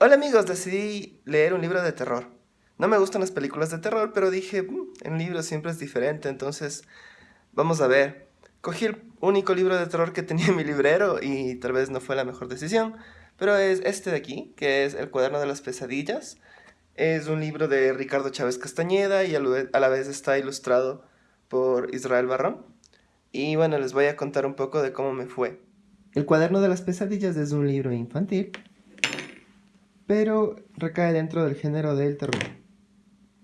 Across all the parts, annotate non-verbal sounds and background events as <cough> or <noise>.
Hola amigos, decidí leer un libro de terror. No me gustan las películas de terror, pero dije, mm, en libros siempre es diferente, entonces vamos a ver. Cogí el único libro de terror que tenía en mi librero y tal vez no fue la mejor decisión, pero es este de aquí, que es El cuaderno de las pesadillas. Es un libro de Ricardo Chávez Castañeda y a la vez está ilustrado por Israel Barrón. Y bueno, les voy a contar un poco de cómo me fue. El cuaderno de las pesadillas es un libro infantil pero recae dentro del género del terror.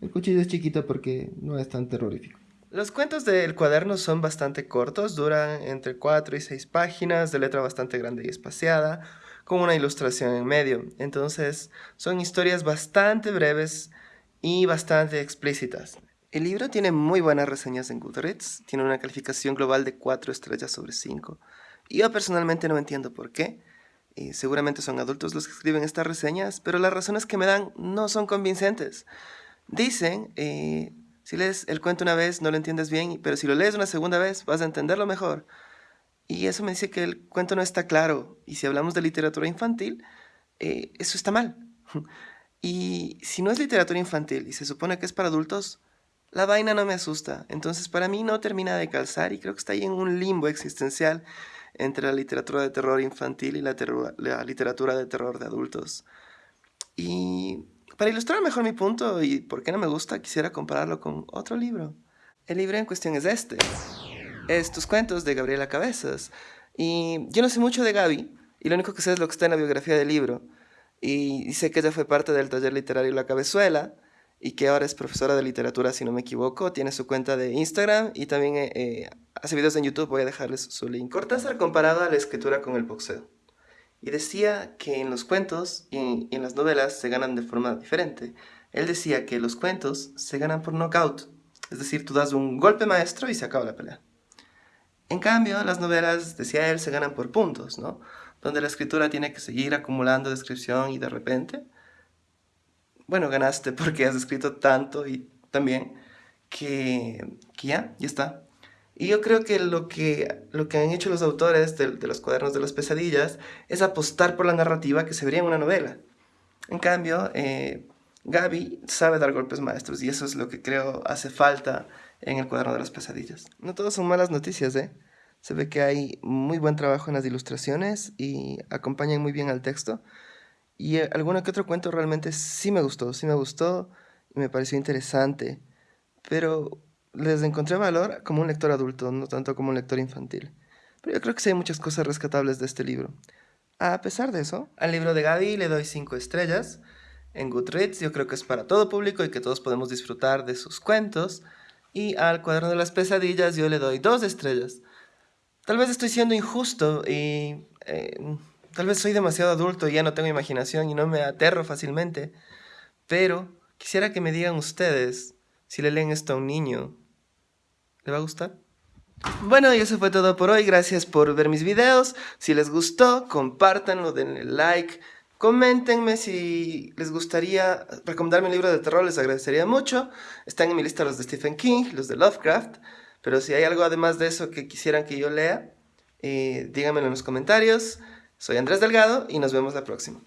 El cuchillo es chiquito porque no es tan terrorífico. Los cuentos del cuaderno son bastante cortos, duran entre 4 y 6 páginas, de letra bastante grande y espaciada, con una ilustración en medio. Entonces, son historias bastante breves y bastante explícitas. El libro tiene muy buenas reseñas en Goodreads, tiene una calificación global de 4 estrellas sobre 5. Yo personalmente no entiendo por qué, seguramente son adultos los que escriben estas reseñas, pero las razones que me dan no son convincentes. Dicen, eh, si lees el cuento una vez no lo entiendes bien, pero si lo lees una segunda vez vas a entenderlo mejor. Y eso me dice que el cuento no está claro. Y si hablamos de literatura infantil, eh, eso está mal. <laughs> y si no es literatura infantil y se supone que es para adultos, la vaina no me asusta. Entonces para mí no termina de calzar y creo que está ahí en un limbo existencial entre la literatura de terror infantil y la, literatura de terror de adultos. Y para ilustrar mejor mi punto y por qué no me gusta, quisiera compararlo con otro libro. El libro en cuestión es este. Es Tus cuentos de Gabriela Cabezas. Y yo no sé mucho de Gaby, y lo único que sé es lo que está en la biografía del libro. Y sé que ella fue parte del taller literario La Cabezuela, y que ahora es profesora de literatura, si no me equivoco. Tiene su cuenta de Instagram y también eh, eh, hace videos en YouTube, voy a dejarles su link. Cortázar comparaba la escritura con el boxeo. Y decía que en los cuentos y en, las novelas se ganan de forma diferente. Él decía que los cuentos se ganan por knockout. Es decir, tú das un golpe maestro y se acaba la pelea. En cambio, las novelas, decía él, se ganan por puntos, ¿no? Donde la escritura tiene que seguir acumulando descripción y de repente bueno, ganaste <laughs> porque has escrito tanto y también que, que ya, ya está. Y yo creo que lo que, lo que han hecho los autores de, los cuadernos de las pesadillas es apostar por la narrativa que se vería en una novela. En cambio, eh, Gaby sabe dar golpes maestros y eso es lo que creo hace falta en el cuaderno de las pesadillas. No todas son malas noticias, ¿eh? Se ve que hay muy buen trabajo en las ilustraciones y acompañan muy bien al texto. Y eh, alguno que otro cuento realmente sí me gustó, sí me gustó y me pareció interesante, pero les encontré valor como un lector adulto, no tanto como un lector infantil. Pero yo creo que sí hay muchas cosas rescatables de este libro. A pesar de eso, al libro de Gaby le doy 5 estrellas. En Goodreads yo creo que es para todo público y que todos podemos disfrutar de sus cuentos. Y al cuaderno de las pesadillas yo le doy 2 estrellas. Tal vez estoy siendo injusto y... Eh, Tal vez soy demasiado adulto y ya no tengo imaginación y no me aterro fácilmente, pero quisiera que me digan ustedes si le leen esto a un niño. ¿Le va a gustar? Bueno, y eso fue todo por hoy. Gracias por ver mis videos. Si les gustó, compártanlo, denle like. Coméntenme si les gustaría recomendarme un libro de terror, les agradecería mucho. Están en mi lista los de Stephen King, los de Lovecraft. Pero si hay algo además de eso que quisieran que yo lea, eh, díganmelo en los comentarios. Soy Andrés Delgado y nos vemos la próxima.